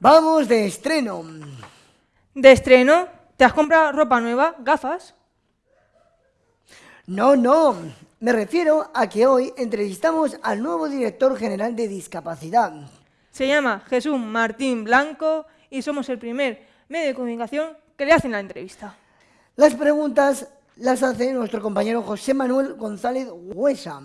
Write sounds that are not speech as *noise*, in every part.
Vamos de estreno. ¿De estreno? ¿Te has comprado ropa nueva? ¿Gafas? No, no. Me refiero a que hoy entrevistamos al nuevo director general de discapacidad. Se llama Jesús Martín Blanco y somos el primer medio de comunicación que le hacen la entrevista. Las preguntas las hace nuestro compañero José Manuel González Huesa.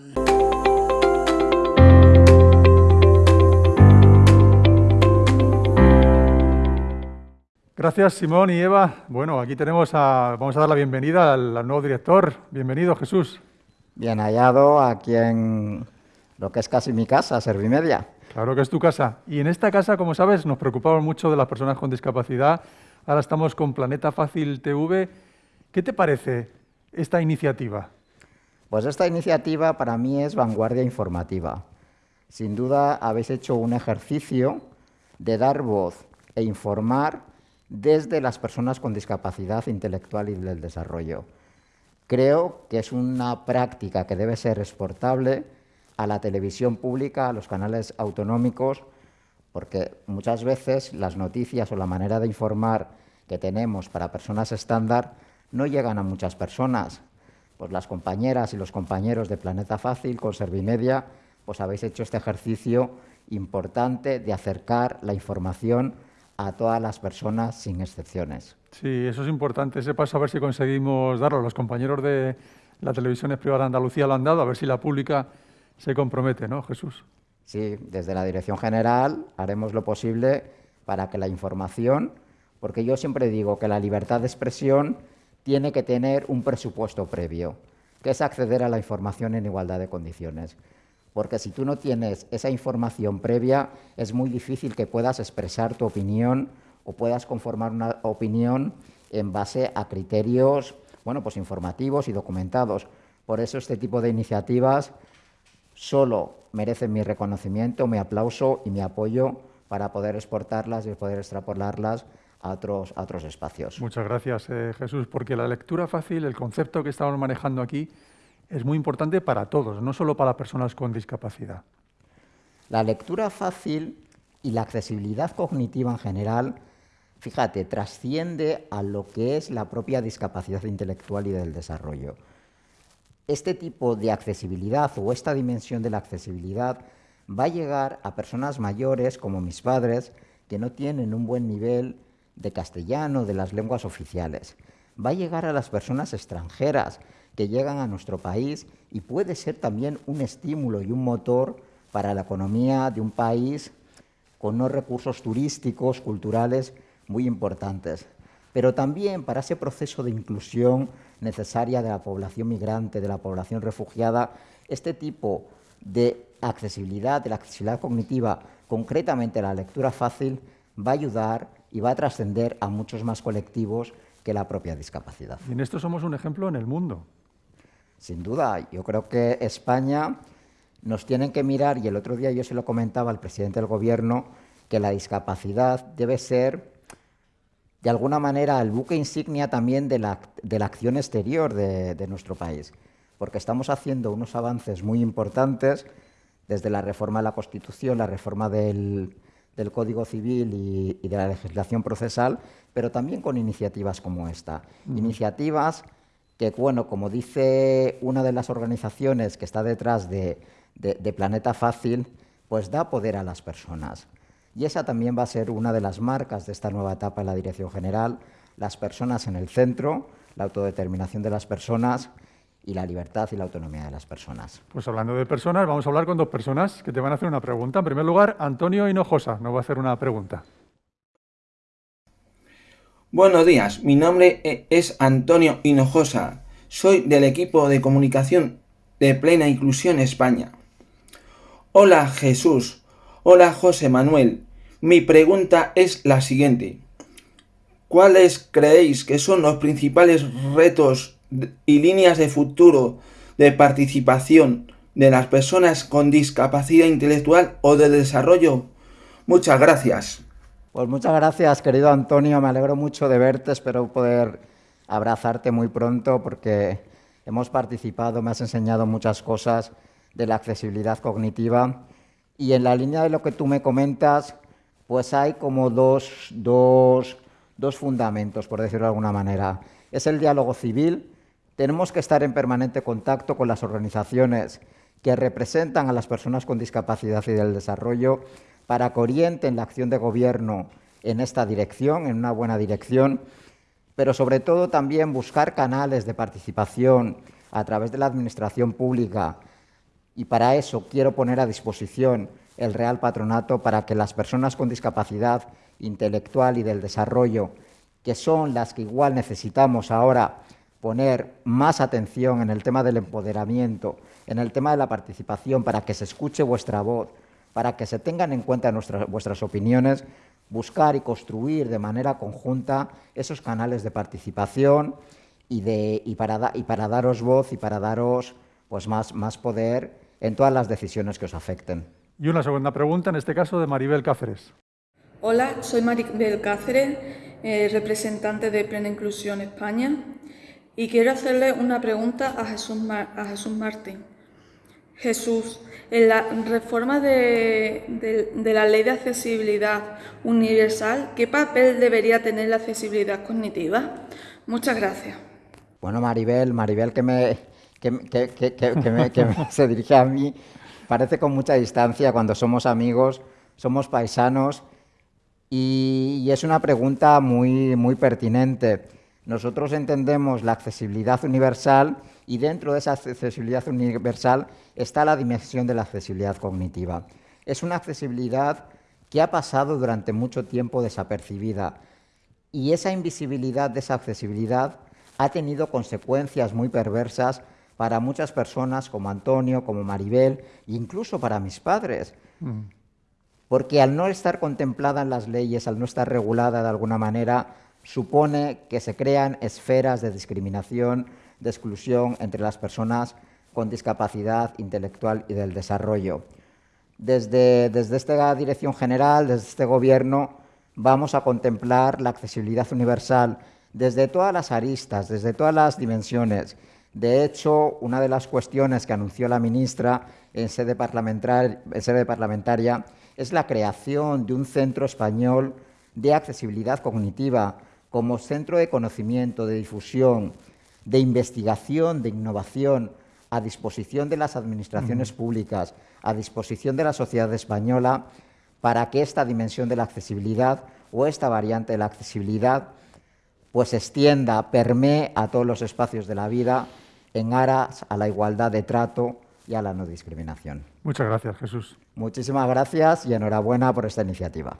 Gracias, Simón y Eva. Bueno, aquí tenemos a, vamos a dar la bienvenida al, al nuevo director. Bienvenido, Jesús. Bien hallado aquí en lo que es casi mi casa, Servimedia. Claro que es tu casa. Y en esta casa, como sabes, nos preocupamos mucho de las personas con discapacidad. Ahora estamos con Planeta Fácil TV. ¿Qué te parece esta iniciativa? Pues esta iniciativa para mí es vanguardia informativa. Sin duda habéis hecho un ejercicio de dar voz e informar desde las personas con discapacidad intelectual y del desarrollo. Creo que es una práctica que debe ser exportable a la televisión pública, a los canales autonómicos, porque muchas veces las noticias o la manera de informar que tenemos para personas estándar no llegan a muchas personas. Pues las compañeras y los compañeros de Planeta Fácil con Servimedia, pues habéis hecho este ejercicio importante de acercar la información a todas las personas sin excepciones. Sí, eso es importante, ese paso a ver si conseguimos darlo. Los compañeros de la televisión privada de Andalucía lo han dado, a ver si la pública se compromete, ¿no, Jesús? Sí, desde la Dirección General haremos lo posible para que la información, porque yo siempre digo que la libertad de expresión tiene que tener un presupuesto previo, que es acceder a la información en igualdad de condiciones. Porque si tú no tienes esa información previa, es muy difícil que puedas expresar tu opinión o puedas conformar una opinión en base a criterios bueno, pues informativos y documentados. Por eso este tipo de iniciativas solo merecen mi reconocimiento, mi aplauso y mi apoyo para poder exportarlas y poder extrapolarlas a otros, a otros espacios. Muchas gracias, eh, Jesús, porque la lectura fácil, el concepto que estamos manejando aquí, es muy importante para todos, no solo para personas con discapacidad. La lectura fácil y la accesibilidad cognitiva en general, fíjate, trasciende a lo que es la propia discapacidad intelectual y del desarrollo. Este tipo de accesibilidad o esta dimensión de la accesibilidad va a llegar a personas mayores como mis padres que no tienen un buen nivel de castellano, de las lenguas oficiales. Va a llegar a las personas extranjeras que llegan a nuestro país y puede ser también un estímulo y un motor para la economía de un país con unos recursos turísticos, culturales muy importantes. Pero también para ese proceso de inclusión necesaria de la población migrante, de la población refugiada, este tipo de accesibilidad, de la accesibilidad cognitiva, concretamente la lectura fácil, va a ayudar y va a trascender a muchos más colectivos que la propia discapacidad. Y en esto somos un ejemplo en el mundo. Sin duda, yo creo que España nos tiene que mirar, y el otro día yo se lo comentaba al presidente del Gobierno, que la discapacidad debe ser, de alguna manera, el buque insignia también de la, de la acción exterior de, de nuestro país, porque estamos haciendo unos avances muy importantes desde la reforma de la Constitución, la reforma del, del Código Civil y, y, de la legislación procesal, pero también con iniciativas como esta. Mm. Iniciativas que, bueno, como dice una de las organizaciones que está detrás de, Planeta Fácil, pues da poder a las personas. Y esa también va a ser una de las marcas de esta nueva etapa en la Dirección General, las personas en el centro, la autodeterminación de las personas y la libertad y la autonomía de las personas. Pues hablando de personas, vamos a hablar con dos personas que te van a hacer una pregunta. En primer lugar, Antonio Hinojosa nos va a hacer una pregunta. Buenos días, mi nombre e-, es Antonio Hinojosa. Soy del equipo de comunicación de Plena Inclusión España. Hola Jesús, hola José Manuel. Mi pregunta es la siguiente. ¿Cuáles creéis que son los principales retos y líneas de futuro de participación de las personas con discapacidad intelectual o de desarrollo? Muchas gracias. Pues muchas gracias, querido Antonio. Me alegro mucho de verte. Espero poder abrazarte muy pronto porque hemos participado, me has enseñado muchas cosas de la accesibilidad cognitiva. Y en la línea de lo que tú me comentas, pues hay como dos, dos, dos fundamentos, por decirlo de alguna manera. Es el diálogo civil. Tenemos que estar en permanente contacto con las organizaciones que representan a las personas con discapacidad y del desarrollo para que orienten la acción de gobierno en esta dirección, en una buena dirección, pero sobre todo también buscar canales de participación a través de la administración pública. Y para eso quiero poner a disposición el Real Patronato para que las personas con discapacidad intelectual y del desarrollo, que son las que igual necesitamos ahora poner más atención en el tema del empoderamiento, en el tema de la participación, para que se escuche vuestra voz, para que se tengan en cuenta vuestras opiniones, buscar y construir de manera conjunta esos canales de participación y, de, y, para, y para, daros voz y para daros pues, más, más poder en todas las decisiones que os afecten. Y una segunda pregunta, en este caso de Maribel Cáceres. Hola, soy Maribel Cáceres, eh, representante de Plena Inclusión España, y quiero hacerle una pregunta a Jesús, Martín. Jesús, en la reforma de, la ley de accesibilidad universal, ¿qué papel debería tener la accesibilidad cognitiva? Muchas gracias. Bueno, Maribel, Maribel que me, que, *laughs* se dirige a mí, parece con mucha distancia cuando somos amigos, somos paisanos, y, es una pregunta muy pertinente. Nosotros entendemos la accesibilidad universal y dentro de esa accesibilidad universal está la dimensión de la accesibilidad cognitiva. Es una accesibilidad que ha pasado durante mucho tiempo desapercibida y esa invisibilidad de esa accesibilidad ha tenido consecuencias muy perversas para muchas personas como Antonio, como Maribel, incluso para mis padres. Mm. Porque al no estar contemplada en las leyes, al no estar regulada de alguna manera, supone que se crean esferas de discriminación, de exclusión entre las personas con discapacidad intelectual y del desarrollo. Desde, desde esta dirección general, desde este gobierno, vamos a contemplar la accesibilidad universal desde todas las aristas, desde todas las dimensiones. De hecho, una de las cuestiones que anunció la ministra sede, en sede parlamentaria es la creación de un centro español de accesibilidad cognitiva como centro de conocimiento, de difusión, de investigación, de innovación a disposición de las administraciones públicas, a disposición de la sociedad española, para que esta dimensión de la accesibilidad o esta variante de la accesibilidad pues extienda, permee a todos los espacios de la vida en aras a la igualdad de trato y a la no discriminación. Muchas gracias, Jesús. Muchísimas gracias y enhorabuena por esta iniciativa.